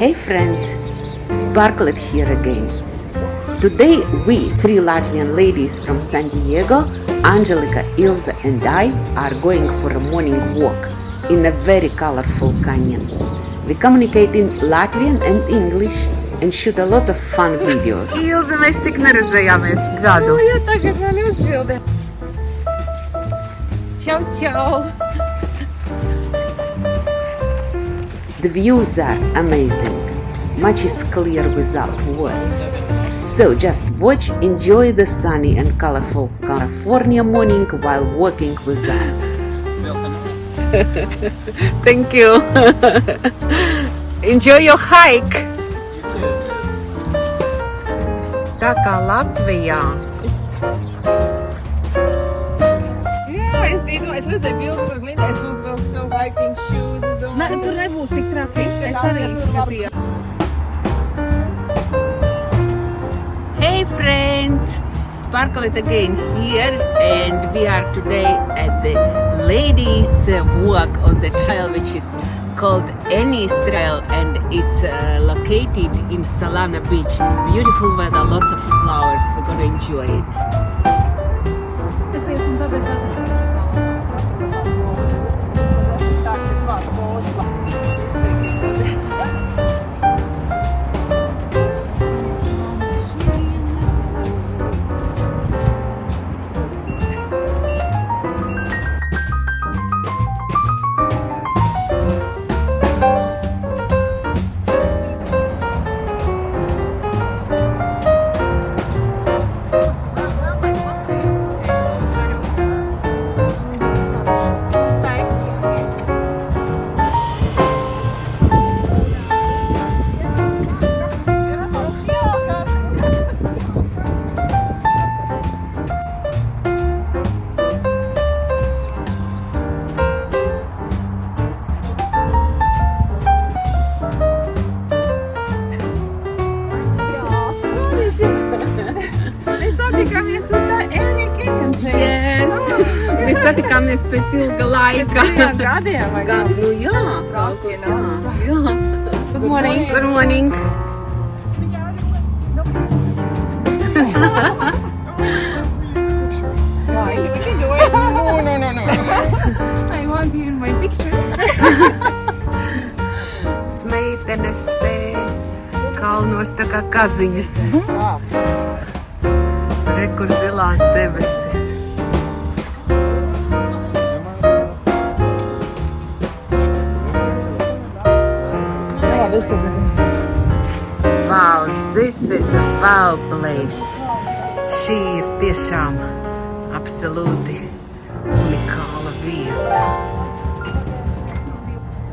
Hey friends, Sparklet here again. Today we, three Latvian ladies from San Diego, Angelica, Ilze and I are going for a morning walk in a very colorful canyon. We communicate in Latvian and English and shoot a lot of fun videos. Ilze, mēs cik neredzējāmies gadu. Ja tagad man uzbildi. Čau, čau. The views are amazing. Much is clear without words. So just watch, enjoy the sunny and colorful California morning while walking with us. Thank you. Enjoy your hike. Tā kā Latvijā. Jā, es biju, es redzēju bildes, kur Glindais uzvelk savu hiking shoes. Es Ne, domāju, tur nebūs tik traki. Es arī skatīju. Hey friends! Sparklet again here and we are today at the ladies walk on the trail which is called Annie's Trail and it's uh, located in Solana Beach. Beautiful weather, lots of flowers. We're gonna enjoy it. Mēs satikāmies pēc ilga laika. Jā, gadiem vai kā? nu jā, kaut kā, know. jā. Good morning. Good morning. No, no, no, no. I want you in my picture. Meitenes te kalnos tā kā kaziņas. Re, kur zilās debesis. Wow, this is a wow place. Šī ir tiešām absolūti unikāla vieta.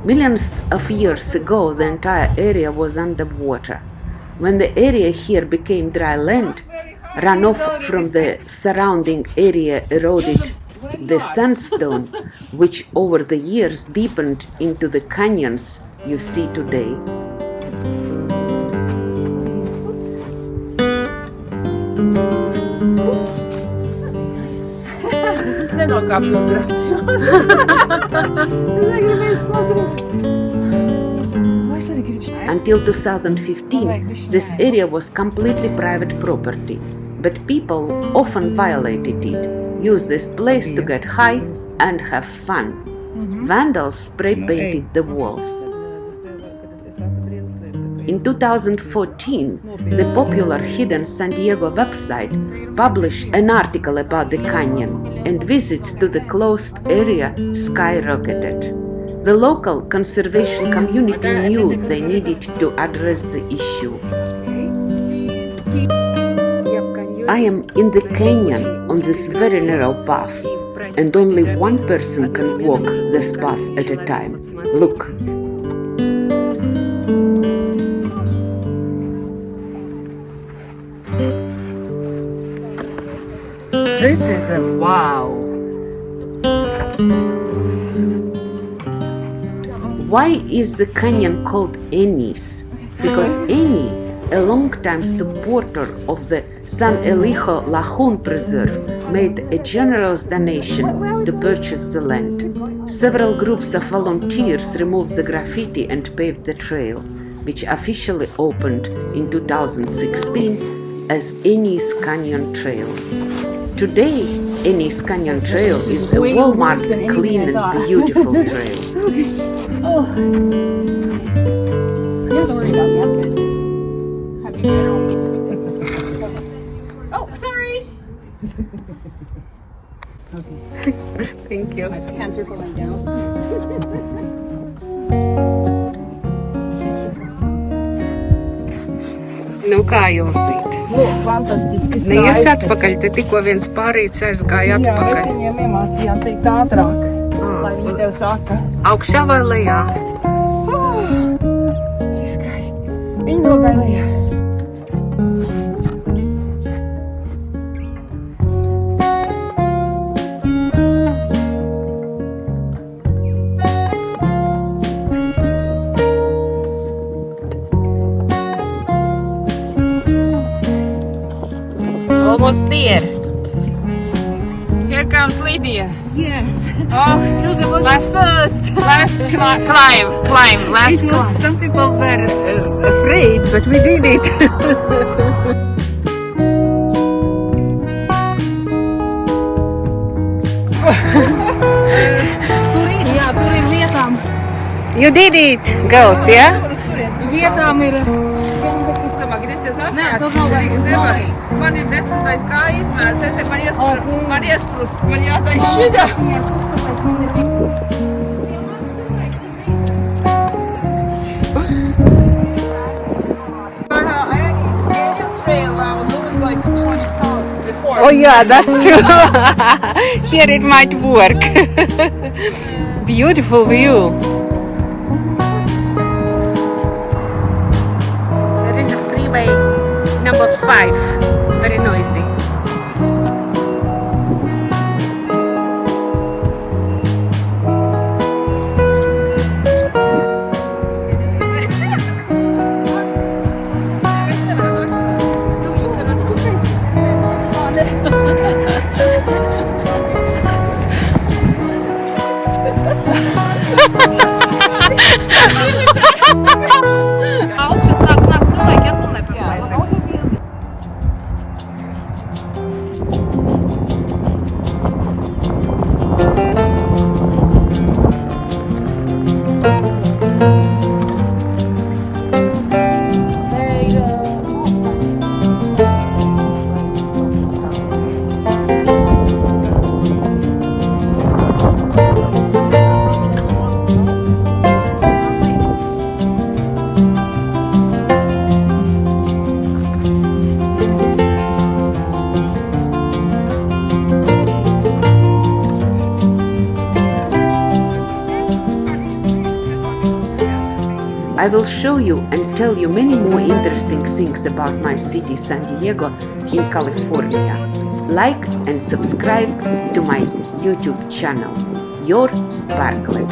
Millions of years ago, the entire area was underwater. When the area here became dry land, runoff from the surrounding area eroded the sandstone, which over the years deepened into the canyons you see today. Gribu šeit. Until 2015, this area was completely private property, but people often violated it, used this place to get high and have fun. Vandals spray painted the walls. In 2014, the popular Hidden San Diego website published an article about the canyon, and visits to the closed area skyrocketed. The local conservation community knew they needed to address the issue. I am in the canyon on this very narrow path, and only one person can walk this path at a time. Look. This is a wow. Why is the canyon called Annie's? Because Annie, a long-time supporter of the San Elijo Lagoon Preserve, made a generous donation to purchase the land. Several groups of volunteers removed the graffiti and paved the trail. which officially opened in 2016 as Annie's Canyon Trail. Today, Annie's Canyon Trail is a well-marked, clean and beautiful trail. Oh. You don't have to worry about me. I'm good. Have you dinner on me? oh, sorry. Thank you. My pants are falling down. Nu kā jūs īt? Lūk, fantastiski Ne jūs atpakaļ, te tikko viens pārīts aizgāja Jā, mēs atpakaļ. viņiem iemācījām teikt ātrāk, lai viņi tev saka. Augšā vai lejā? Here comes Lydia. Yes. Oh, last, first. last cli- climb, climb, last It climb. some people were uh, afraid, but we did it. Tur ir, jā, tur ir vietām. you did it, girls, yeah? Vietām ir. Uzdomā, griezties atpakaļ. tur nav vajag. Man ir desmitais kā izmērs, es man iesprūst, man iesprūst, man jātais šitā. Oh yeah, that's true. Here it might work. Beautiful view. Freeway number five. Very noisy. Augšā I will show you and tell you many more interesting things about my city, San Diego, in California. Like and subscribe to my YouTube channel, Your Sparklet.